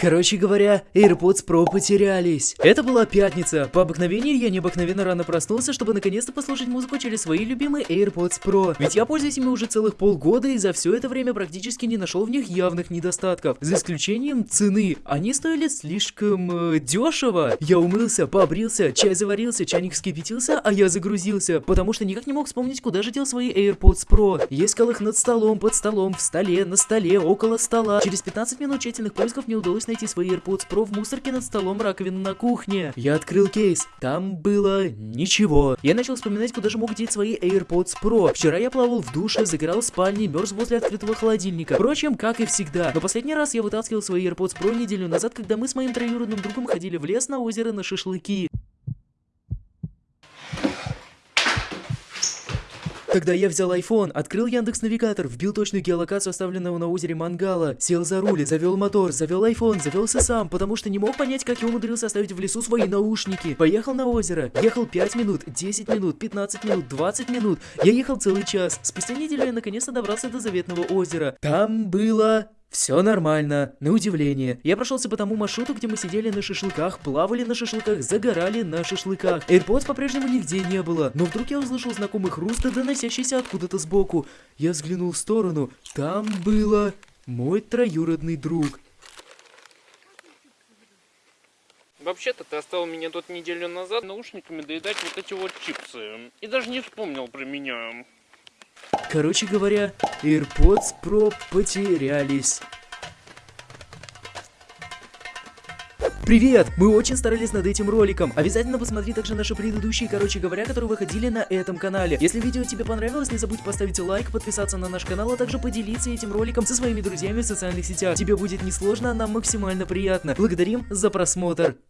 Короче говоря, AirPods Pro потерялись. Это была пятница. По обыкновению я необыкновенно рано проснулся, чтобы наконец-то послушать музыку через свои любимые AirPods Pro. Ведь я пользуюсь ими уже целых полгода и за все это время практически не нашел в них явных недостатков. За исключением цены. Они стоили слишком э, дешево. Я умылся, побрился, чай заварился, чайник вскипятился, а я загрузился, потому что никак не мог вспомнить, куда же дел свои AirPods Pro. Я искал их над столом, под столом, в столе, на столе, около стола. Через 15 минут тщательных поисков мне удалось найти свои AirPods Pro в мусорке над столом раковины на кухне. Я открыл кейс, там было ничего. Я начал вспоминать, куда же мог деть свои AirPods Pro. Вчера я плавал в душе, загорал в спальне, мерз возле открытого холодильника. Впрочем, как и всегда. Но последний раз я вытаскивал свои AirPods Pro неделю назад, когда мы с моим троюродным другом ходили в лес на озеро на шашлыки. Тогда я взял iPhone, открыл Яндекс Навигатор, вбил точную геолокацию оставленного на озере Мангала, сел за руль, завел мотор, завел iPhone, завелся сам, потому что не мог понять, как я умудрился оставить в лесу свои наушники. Поехал на озеро, ехал 5 минут, 10 минут, 15 минут, 20 минут. Я ехал целый час. Спустя неделю я наконец-то добрался до заветного озера. Там было все нормально, на удивление. Я прошелся по тому маршруту, где мы сидели на шашлыках, плавали на шашлыках, загорали на шашлыках. AirPods по-прежнему нигде не было, но вдруг я услышал знакомый хруст, доносящийся откуда-то сбоку. Я взглянул в сторону, там было мой троюродный друг. Вообще-то ты оставил меня тут неделю назад наушниками доедать вот эти вот чипсы. И даже не вспомнил про меня. Короче говоря, AirPods Pro потерялись. Привет! Мы очень старались над этим роликом. Обязательно посмотри также наши предыдущие, короче говоря, которые выходили на этом канале. Если видео тебе понравилось, не забудь поставить лайк, подписаться на наш канал, а также поделиться этим роликом со своими друзьями в социальных сетях. Тебе будет несложно, а нам максимально приятно. Благодарим за просмотр.